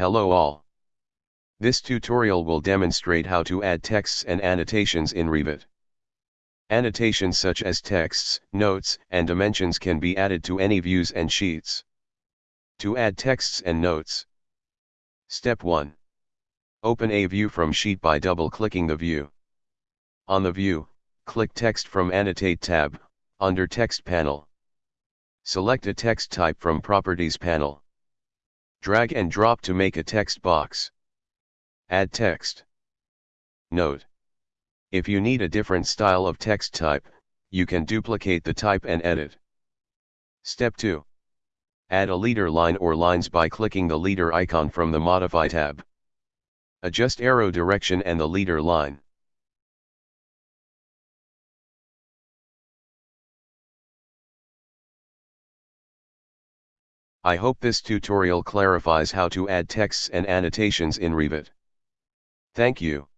Hello all. This tutorial will demonstrate how to add texts and annotations in Revit. Annotations such as texts, notes, and dimensions can be added to any views and sheets. To add texts and notes. Step 1. Open a view from sheet by double-clicking the view. On the view, click Text from Annotate tab, under Text panel. Select a text type from Properties panel. Drag and drop to make a text box. Add text. Note. If you need a different style of text type, you can duplicate the type and edit. Step 2. Add a leader line or lines by clicking the leader icon from the Modify tab. Adjust arrow direction and the leader line. I hope this tutorial clarifies how to add texts and annotations in Revit. Thank you.